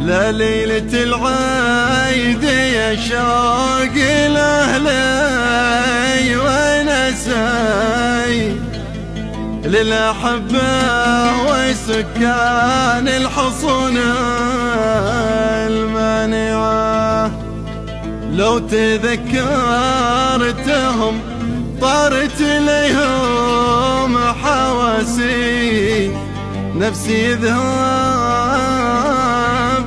لليلة العيد يا شوق الأهلي ونسي للأحبة وسكان الحصون المانعة لو تذكرتهم طارت ليهم حواسي نفسي ذهب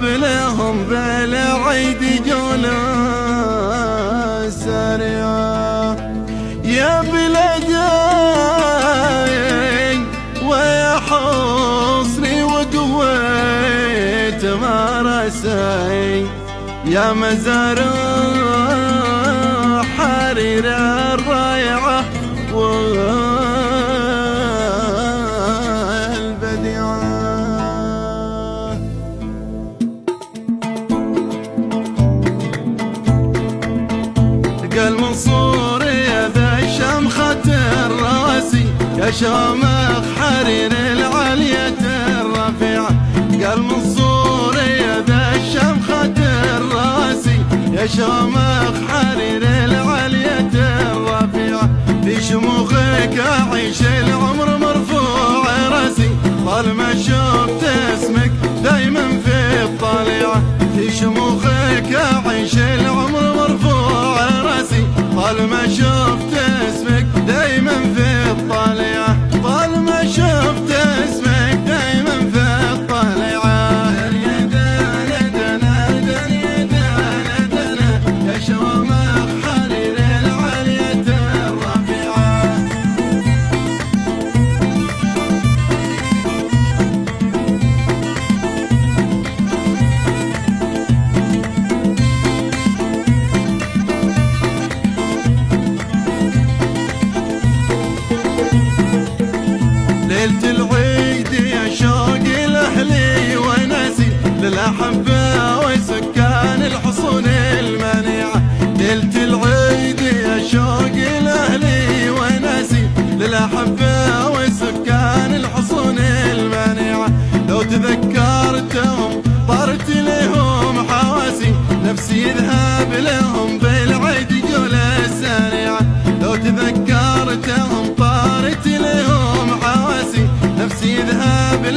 لهم بالعيد جولا سريعة يا بلدي ويا حصري وقويت مرسي يا مزار شامخ حرير العلية الرفيعة قال منصور يا ذا الشمخة الراسي. يا شامخ حرير العلية الرفيعة في شموخك أعيش العمر مرفوع راسي. طالما شفت اسمك دايما في الطليعة في شموخك أعيش العمر مرفوع راسي. طالما شفت اسمك دايما في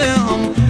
I'm.